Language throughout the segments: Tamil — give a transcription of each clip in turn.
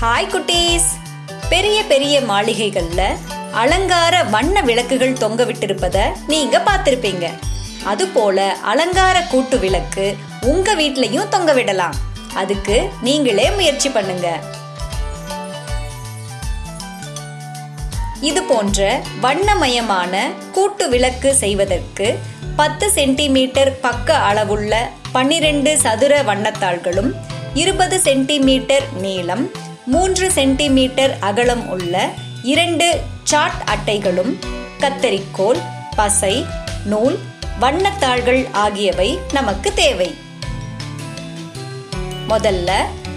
ஹாய் குட்டீஸ். பெரிய பெரிய மாளிகைகள்ல அலங்கார வண்ண விளக்குகள் தொங்க விட்டிருப்பத நீங்க பார்த்திருப்பீங்க. அதுபோல அலங்கார கூட்டு விளக்கு உங்க வீட்லயும் தொங்க விடலாம். அதுக்கு நீங்களே முயற்சி பண்ணுங்க. இது போன்ற வண்ணமயமான கூட்டு விளக்கு செய்வதற்கு பத்து சென்டிமீட்டர் பக்க அளவுள்ள பன்னிரண்டு சதுர வண்ணத்தாள்களும் இருபது சென்டிமீட்டர் நீளம் மூன்று சென்டிமீட்டர் அகலம் உள்ள இரண்டு சாட் அட்டைகளும் கத்தரிக்கோல் பசை நூல் வண்ணத்தாள்கள் ஆகியவை நமக்கு தேவை. முதல்ல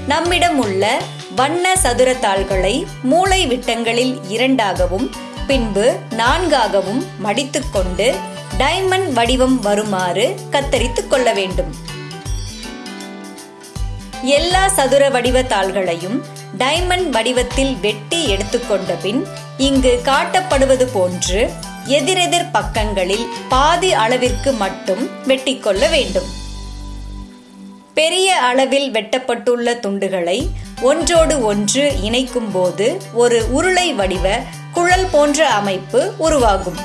நம்மிடம் உள்ள வண்ண சதுர தாள்களை மூளை விட்டங்களில் இரண்டாகவும் பின்பு நான்காகவும் மடித்துக்கொண்டு டைமண்ட் வடிவம் வருமாறு கத்தரித்துக் கொள்ள வேண்டும். எல்லா சதுர வடிவ தாள்களையும் டைமண்ட் வடிவத்தில் வெட்டி எடுத்துக்கொண்ட பின் இங்கு காட்டப்படுவது போன்று எதிரெதிர் பக்கங்களில் பாதி அளவிற்கு மட்டும் வெட்டிக்கொள்ள வேண்டும். பெரிய அளவில் வெட்டப்பட்டுள்ள துண்டுகளை ஒன்றோடு ஒன்று இணைக்கும் போது ஒரு உருளை வடிவ குழல் போன்ற அமைப்பு உருவாகும்.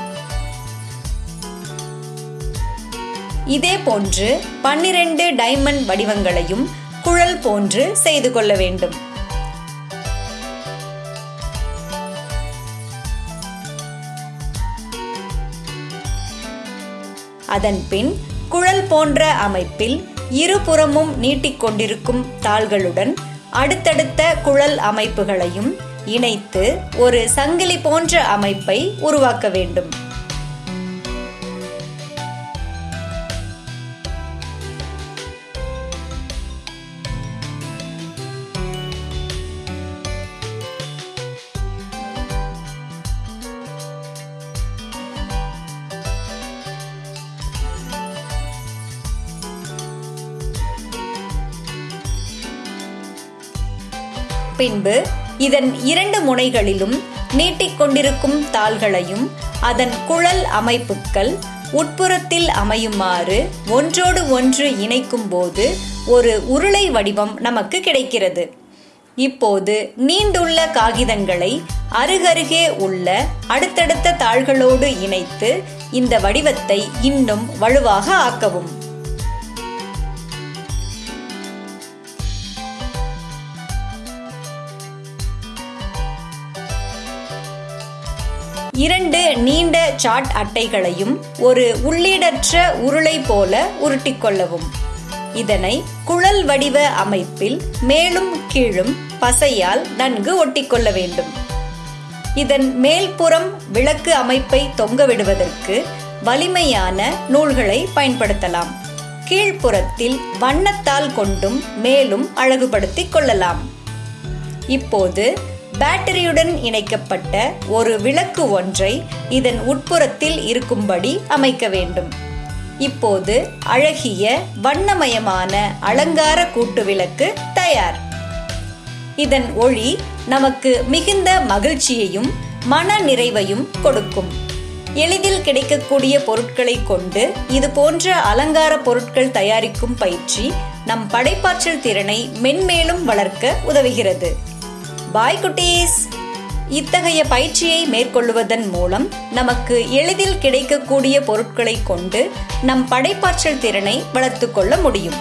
இதே போன்று பன்னிரண்டு டைமண்ட் வடிவங்களையும் குழல் போன்று செய்து கொள்ள வேண்டும். அதன் பின் குழல் போன்ற அமைப்பில் இருபுறமும் நீட்டிக்கொண்டிருக்கும் தாள்களுடன் அடுத்தடுத்த குழல் அமைப்புகளையும் இணைத்து ஒரு சங்கிலி போன்ற அமைப்பை உருவாக்க வேண்டும். பின்பு இதன் இரண்டு முனைகளிலும் நீட்டிக்கொண்டிருக்கும் தாள்களையும் அதன் குழல் அமைப்புகள் உட்புறத்தில் அமையுமாறு ஒன்றோடு ஒன்று இணைக்கும் போது ஒரு உருளை வடிவம் நமக்கு கிடைக்கிறது. இப்போது நீண்டுள்ள காகிதங்களை அருகருகே உள்ள அடுத்தடுத்த தாள்களோடு இணைத்து இந்த வடிவத்தை இன்னும் வலுவாக ஆக்கவும். இரண்டு நீண்ட சாட் அட்டைகளையும் ஒரு உள்ளீடற்ற உருளை போல உருட்டிக்கொள்ளவும் இதனை குழல் வடிவ அமைப்பில் மேலும் கீழும் பசையால் நன்கு ஒட்டிக்கொள்ள வேண்டும். இதன் மேல்புறம் விளக்கு அமைப்பை தொங்கவிடுவதற்கு வலிமையான நூல்களை பயன்படுத்தலாம். கீழ்ப்புறத்தில் வண்ணத்தால் கொண்டும் மேலும் அழகுபடுத்திக் கொள்ளலாம். இப்போது பேட்டரியுடன் இணைக்கப்பட்ட ஒரு விளக்கு ஒன்றை இதன் உட்புறத்தில் இருக்கும்படி அமைக்க வேண்டும். இப்போது அழகிய வண்ணமயமான அலங்கார கூட்டு விளக்கு தயார். இதன் ஒளி நமக்கு மிகுந்த மகிழ்ச்சியையும் மன நிறைவையும் கொடுக்கும். எளிதில் கிடைக்கக்கூடிய பொருட்களை கொண்டு இது போன்ற அலங்கார பொருட்கள் தயாரிக்கும் பயிற்சி நம் படைப்பாற்றல் திறனை மென்மேலும் வளர்க்க உதவுகிறது. பாய் குட்டீஸ். இத்தகைய பயிற்சியை மேற்கொள்வதன் மூலம் நமக்கு எளிதில் கிடைக்கக்கூடிய பொருட்களை கொண்டு நம் படைப்பாற்றல் திறனை வளர்த்து கொள்ள முடியும்.